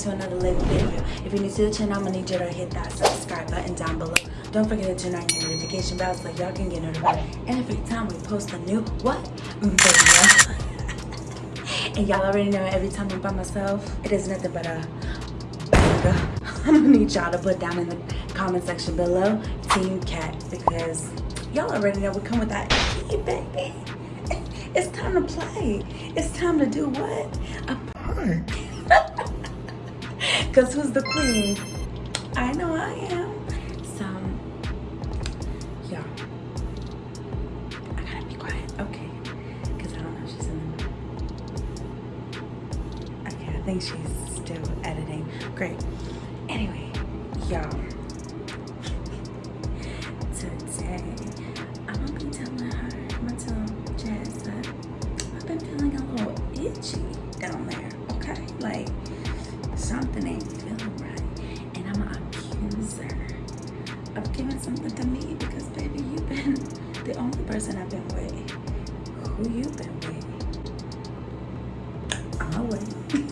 to another little video. If you're new to the channel, I'm gonna need you to hit that subscribe button down below. Don't forget to turn on your notification bell so y'all can get notified every time we post a new what video. And y'all already know every time I'm by myself, it is nothing but a banger. I'm gonna need y'all to put down in the comment section below Team Cat because y'all already know we come with that key, baby. It's time to play. It's time to do what? A prank. Because who's the queen? I know I am. Think she's still editing. Great. Anyway, y'all. Today, I'm gonna be telling her, I'm gonna tell Jazz that I've been feeling a little itchy down there. Okay? Like, something ain't feeling right. And I'm gonna accuse her of giving something to me because baby, you've been the only person I've been with. Who you been with? I'm away.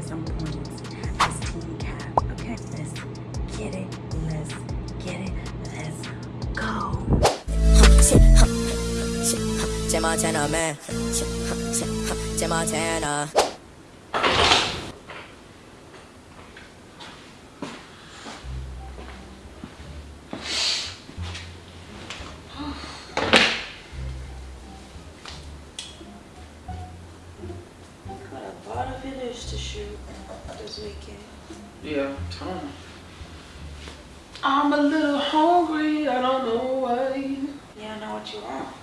me to get some points get it. Let's get it. Let's go. Montana, man. Montana. to what you want.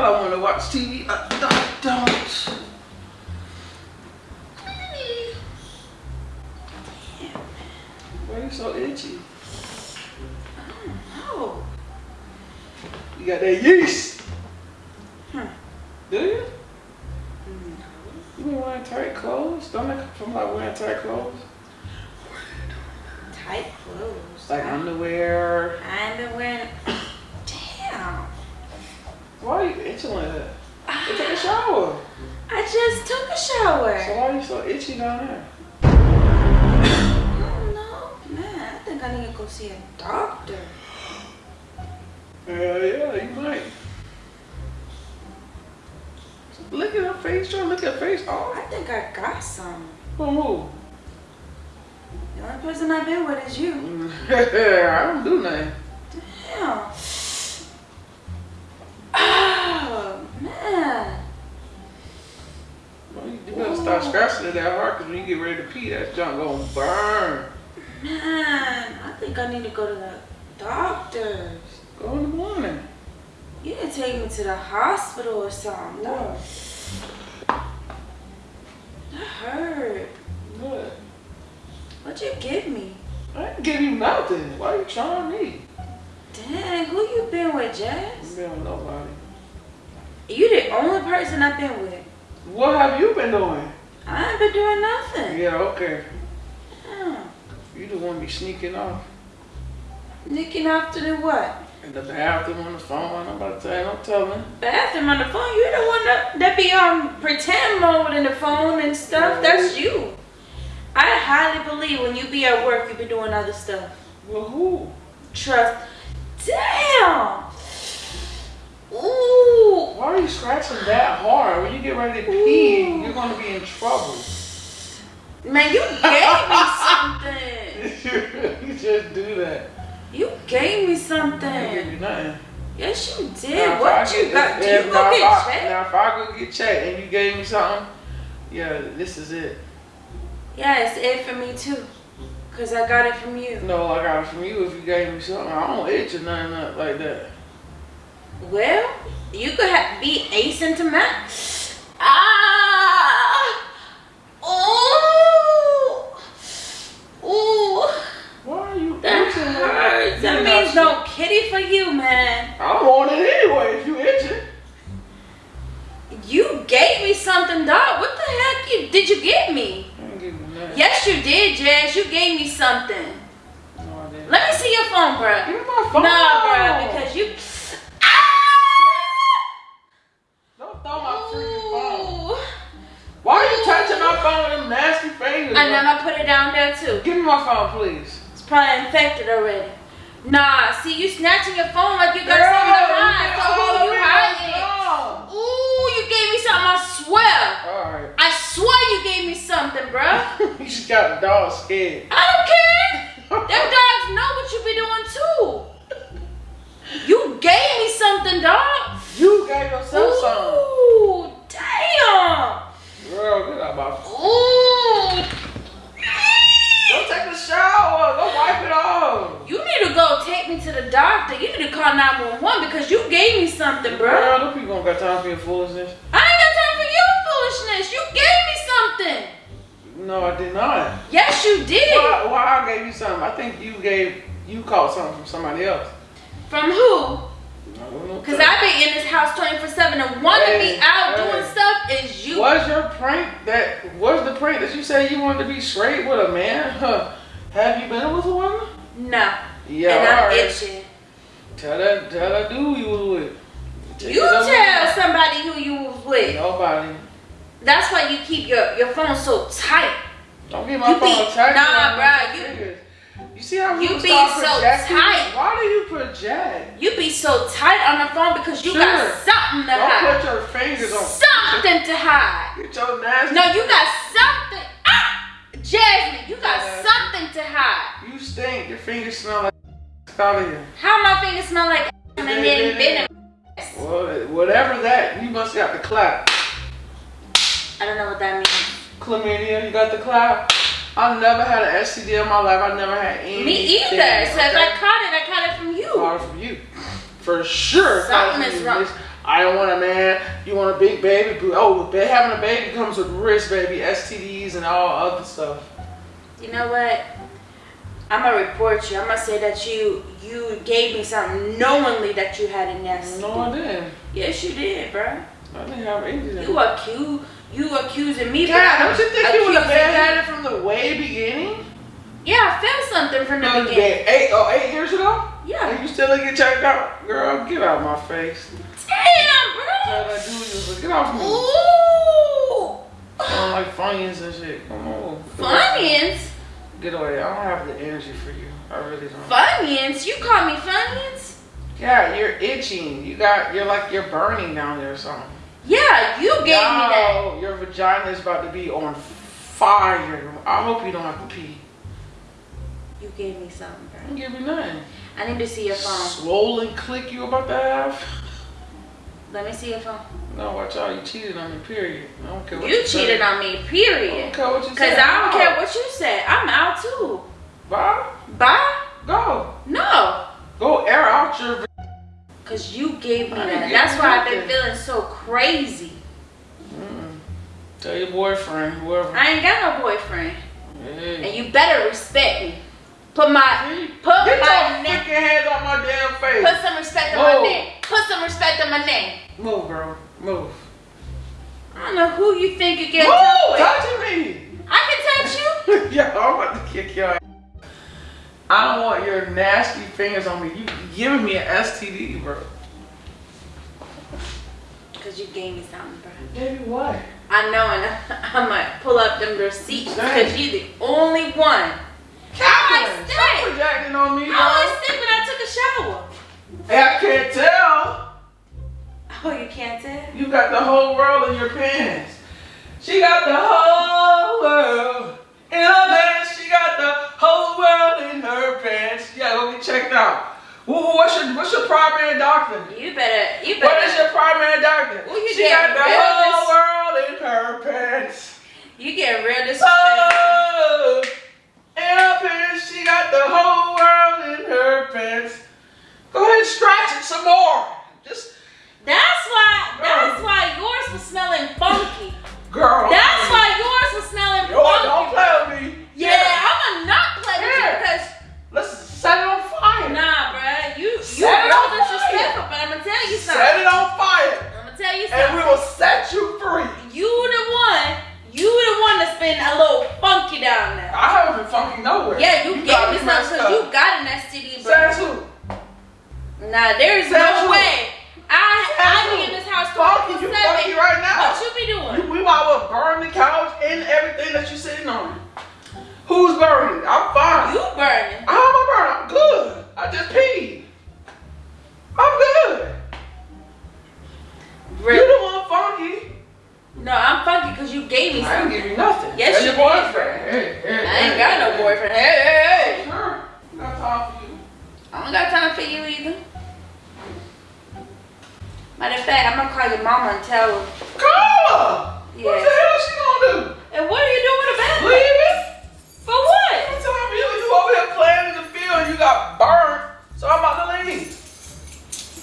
Thought I wanted to watch TV. I, I don't. Why are you so itchy? I don't know. You got that yeast. Huh. Do you? No. You been wearing tight clothes? Don't it from like wearing tight clothes? Tight clothes? Like I, underwear? I ain't been wearing why are you itching like that? You take a ah, shower. I just took a shower. So why are you so itchy down there? I don't know. Man, I think I need to go see a doctor. Yeah, yeah, you might. Look at her face, try look at her face. Oh. I think I got some. From who? The only person I've been with is you. I don't do nothing. Scratching it that hard because when you get ready to pee, that junk gonna burn. Man, I think I need to go to the doctor's. Go in the morning. You can take me to the hospital or something. No. That hurt. What? What'd you give me? I didn't give you nothing. Why are you trying me? Dang, who you been with, Jazz? Been with nobody. You the only person I've been with. What have you been doing? I ain't been doing nothing. Yeah, okay. Yeah. You the one be sneaking off. Sneaking off to do what? In the bathroom on the phone. I'm about to tell you, I'm telling. Bathroom on the phone? You the one that, that be on um, pretend mode in the phone and stuff. Yeah. That's you. I highly believe when you be at work, you be doing other stuff. Well, who? Trust. Damn! Ooh. Why are you scratching that hard? When you get ready to pee, Ooh. you're gonna be in trouble. Man, you gave me something. you just do that. You gave me I don't give something. you nothing. Yes, you did. I What you got? Do if- you now, go get checked? Now, if I go get checked and you gave me something, yeah, this is it. Yeah, it's it for me too. Cause I got it from you. No, I got it from you if you gave me something. I don't itch or nothing like that. Well, you could have, be asymptomatic. Ah! Ooh! Ooh! Why are you That itching? like hurts. That means no kitty for you, man. I don't want it anyway if you itching. You gave me something, dog. What the heck you, did you give me? I ain't giving you nothing. Yes, you did, Jazz. You gave me something. No, I didn't. Let me see your phone, bruh. Give me my phone. Nah, bruh, because you. My phone them nasty fingers? And then I put it down there too. Give me my phone, please. It's probably infected already. Nah, see you snatching your phone like you got Girl, something to hide. So who you hiding? Ooh, you gave me something. I swear. All right. I swear you gave me something, bruh. you just got the dog scared. I don't care. Them dogs know what you be doing too. You gave me something, dog. You gave yourself something. Ooh, damn. Girl, get out my phone. Ooh. Go take a shower. Go wipe it off. You need to go take me to the doctor. You need to call 911 because you gave me something, bro. Girl, them people don't got time for your foolishness. I ain't got time for your foolishness. You gave me something. No, I did not. Yes, you did. Why, why I gave you something? I think you gave, you caught something from somebody else. From who? Because Because I be in this house 24 7 and want to be out hey. doing stuff is you. Was your prank that was the prank that you said you wanted to be straight with a man? Huh. Have you been with a woman? No. Yeah, and I'm alright. itching. Tell that tell that dude you was with. Take You tell somebody who you was with. Nobody. That's why you keep your, your phone so tight. Don't get my You phone be- attacked. nah, bruh, you-. You see how you be so projecting? tight. Why do you project? You be so tight on the phone because you got Sure. something to Don't hide. put your fingers on. Something to hide. Get your nasty. No, you got something. Ah! Jasmine, you got Yeah. something to hide. You stink. Your fingers smell like. Out of here. How my fingers smell like and then been in Well, whatever that, you must got the clap. I don't know what that means. Chlamydia, you got the clap. I've never had an STD in my life. I've never had any. Me either. So if I caught it, I caught it from you. Caught it from you. For sure. Something is wrong. I don't want a man. You want a big baby. Oh, having a baby comes with risk, baby. STDs and all other stuff. You know what? I'm gonna report you. I'm gonna say that you you gave me something knowingly that you had a nasty. No, I didn't. Yes, you did, bro. I didn't have anything. You accuse you accusing me. God, don't you think you would have been you. it from the way beginning? Yeah, I felt something from the beginning. Eight, oh, eight years ago? Yeah. And you still get checked out? Girl, get out of my face. Damn, bro. that dude, you was like, get off me. Ooh. I don't like Funyuns and shit. Come on. Funyuns? Get away. I don't have the energy for you. I really don't. Funyuns? You call me Funyuns? Yeah, you're itching. You got, you're like, you're burning down there or something. Yeah, you gave me that. Your vagina is about to be on fire. I hope you don't have to pee. You gave me something, bro. Give me nothing. I need to see your phone. Swollen click you about to have? Let me see your phone. No, watch out. You cheated on me, period. I don't care what You you cheated on me, period. I don't care what you Cause say. I don't care what you said. I'm out too. Bye. Bye? Go. No. Go air out your. Cause you gave me that. That's why I've been feeling so crazy. Mm. Tell your boyfriend, whoever. I ain't got no boyfriend. Hey. And you better respect me. Put my put Get my name hands on my damn face. put some respect on my name. Put some respect on my name. Move, girl. Move. I don't know who you think you get Move! Touching me. I can touch you. yeah, I'm about to kick your ass. I don't want your nasty fingers on me. You giving me an STD, bro. Cause you gave me something, bro. Baby, what? I know, and I might pull up them receipts Dang. because you the only one. Catherine, stay. stop projecting on me, I bro. was sleeping. I took a shower. Hey, I can't tell. Oh, you can't tell? You got the whole world in your pants. She got the whole world get out. Who- What's your what's your primary doctor? You better, you better. What is your primary doctor? Well, you she got the whole world in her pants. you getting real disrespectful. Oh, in her pants. She got the whole world Yeah, you, gave me something because you got in that city, bro. Says who? Nah, there's Says no who? way. I Says I who? be in this house Funky, you 24/7. funky right now. What you be doing? You, we might well burn the couch and everything that you're sitting on. Who's burning? I'm fine. You burning. How am I burning? I'm good. I just peed. I'm good. You Really? the one funky. No, I'm funky because you gave me something. I something. give you nothing. Yes, That's you your did. boyfriend. Hey, hey, call your mama and tell her. Call her. What the hell she gonna do? And what are you doing about it? Leaving? For what? I'm telling you, you over here playing in the field and you got burned. So I'm about to leave.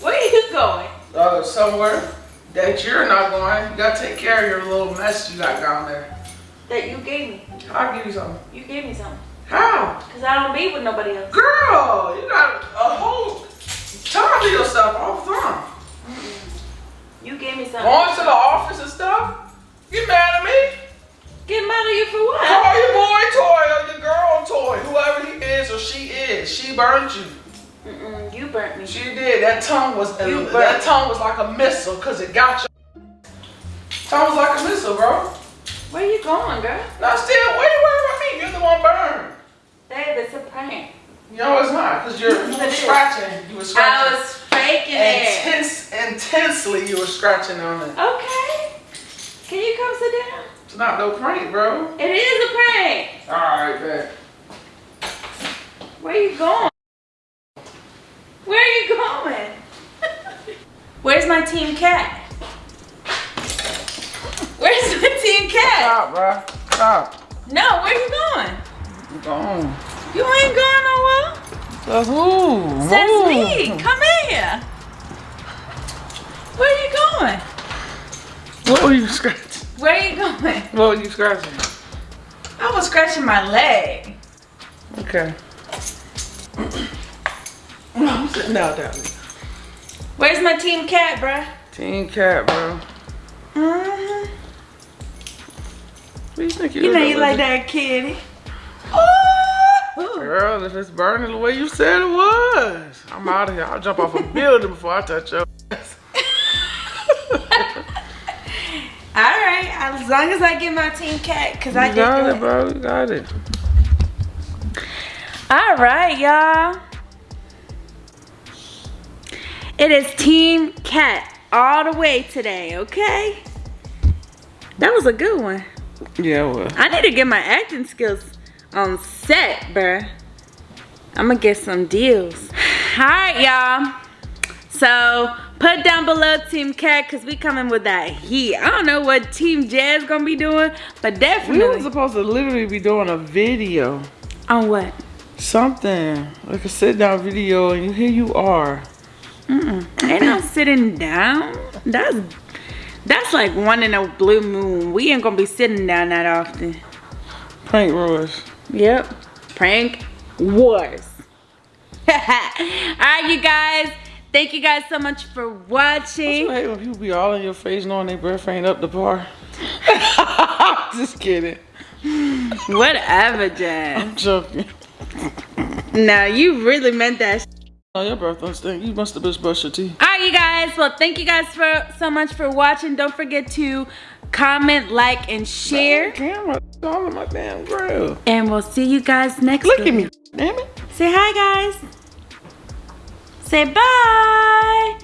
Where are you going? Uh, somewhere that you're not going. You gotta take care of your little mess you got down there. That you gave me. I'll give you something. You gave me something. How? Cause I don't be with nobody else. Girl, you got a whole time to yourself all the time. You gave me something. Going to the office and stuff. You mad at me? Get mad at you for what? Call your boy toy or your girl toy, whoever he is or she is. She burned you. Mm-mm, you burnt me. She did. That tongue was You that burnt- tongue was like a missile because it got you. Tongue was like a missile, bro. Where you going, girl? Now still, why you worry about me? You're the one burned. Babe, it's a prank. No, it's not, because you're you were scratching. You were I scratching. was it. Intense, intensely, you were scratching on it. Okay. Can you come sit down? It's not no prank, bro. It is a prank. All right, bet. Where are you going? Where are you going? Where's my team cat? Where's my team cat? Stop, bro. Stop. No, where you going? I'm gone. You ain't going nowhere. So who? That's me. Come in here. Where you going? What were you scratching? Where are you going? What were you scratching? I was scratching my leg. Okay. I'm sitting down. Where's my team cat, bruh? Team cat, bro. Mm-hmm. What do you think You know you like that kitty. Ooh. Girl, if it's burning the way you said it was, I'm out of here. I'll jump off a building before I touch your ass. All right, as long as I get my team cat, cause I You did got that. it, bro. You got it. All right, y'all. It is Team Cat all the way today, okay? That was a good one. Yeah, well. I need to get my acting skills on set, bruh. I'm gonna get some deals. All right, y'all. So put down below Team Cat because we coming with that heat. I don't know what Team Jazz gonna be doing, but definitely. We were supposed to literally be doing a video. on what? Something. Like a sit down video, and here you are. Mm-mm. Ain't no sitting down. That's that's like one in a blue moon. We ain't gonna be sitting down that often. Prank wars. Yep. Prank wars. Alright, you guys. Thank you guys so much for You watching. hate when people be all in your face knowing their breath ain't up to par. Just kidding. Whatever, Jazz. I'm joking. No, you really meant that. Oh, your breath don't stink. You must have just brushed your teeth. Alright, you guys. Well, thank you guys for so much for watching. Don't forget to comment, like, and share. Camera all in my damn grill. And we'll see you guys next Look week. at me. Damn it. Say hi, guys. Say bye.